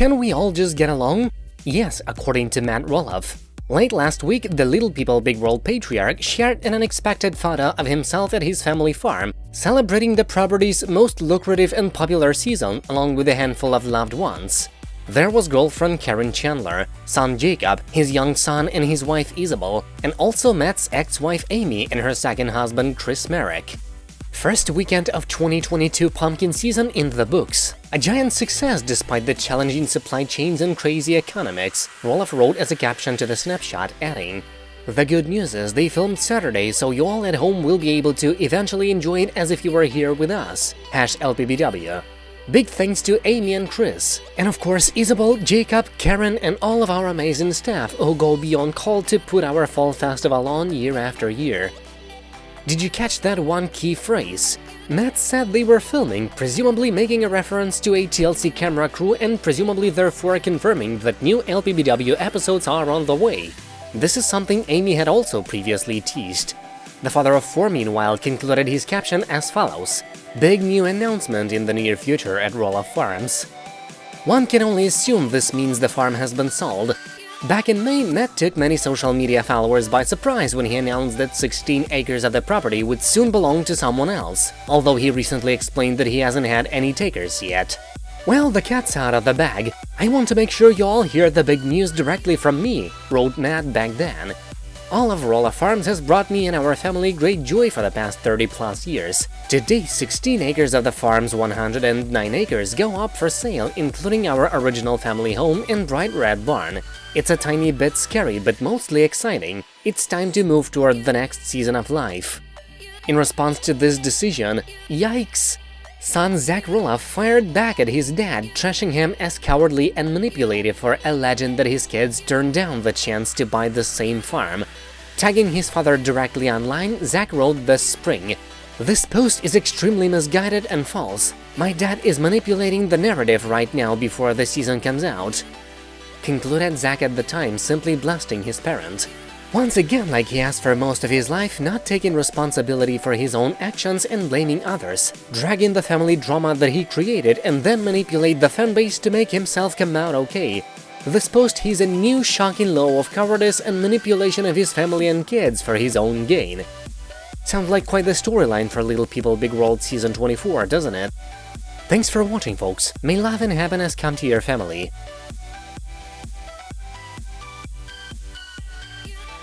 Can we all just get along? Yes, according to Matt Roloff. Late last week, the Little People Big World patriarch shared an unexpected photo of himself at his family farm, celebrating the property's most lucrative and popular season along with a handful of loved ones. There was girlfriend Karen Chandler, son Jacob, his young son and his wife Isabel, and also Matt's ex-wife Amy and her second husband Chris Marek. First weekend of 2022 pumpkin season in the books. A giant success despite the challenging supply chains and crazy economics, Roloff wrote as a caption to the snapshot, adding, The good news is they filmed Saturday, so you all at home will be able to eventually enjoy it as if you were here with us. Hash LPBW. Big thanks to Amy and Chris, and of course Isabel, Jacob, Karen and all of our amazing staff who go beyond call to put our fall festival on year after year. Did you catch that one key phrase? Matt said they were filming, presumably making a reference to a TLC camera crew and presumably therefore confirming that new LPBW episodes are on the way. This is something Amy had also previously teased. The father of four, meanwhile, concluded his caption as follows, Big new announcement in the near future at Roloff Farms. One can only assume this means the farm has been sold, Back in May, Matt took many social media followers by surprise when he announced that 16 acres of the property would soon belong to someone else, although he recently explained that he hasn't had any takers yet. Well, the cat's out of the bag. I want to make sure you all hear the big news directly from me, wrote Matt back then. All of Roloff Farms has brought me and our family great joy for the past 30 plus years. Today, 16 acres of the farm's 109 acres go up for sale, including our original family home and bright red barn. It's a tiny bit scary, but mostly exciting. It's time to move toward the next season of life. In response to this decision, yikes! Son Zach Roloff fired back at his dad, trashing him as cowardly and manipulative for alleging that his kids turned down the chance to buy the same farm. Tagging his father directly online, Zach wrote this spring, This post is extremely misguided and false. My dad is manipulating the narrative right now before the season comes out. Concluded Zach at the time, simply blasting his parent. Once again, like he has for most of his life, not taking responsibility for his own actions and blaming others, dragging the family drama that he created and then manipulate the fanbase to make himself come out okay. This post he's a new shocking low of cowardice and manipulation of his family and kids for his own gain. Sounds like quite the storyline for Little People Big World Season 24, doesn't it? Thanks for watching, folks. May love and happiness come to your family.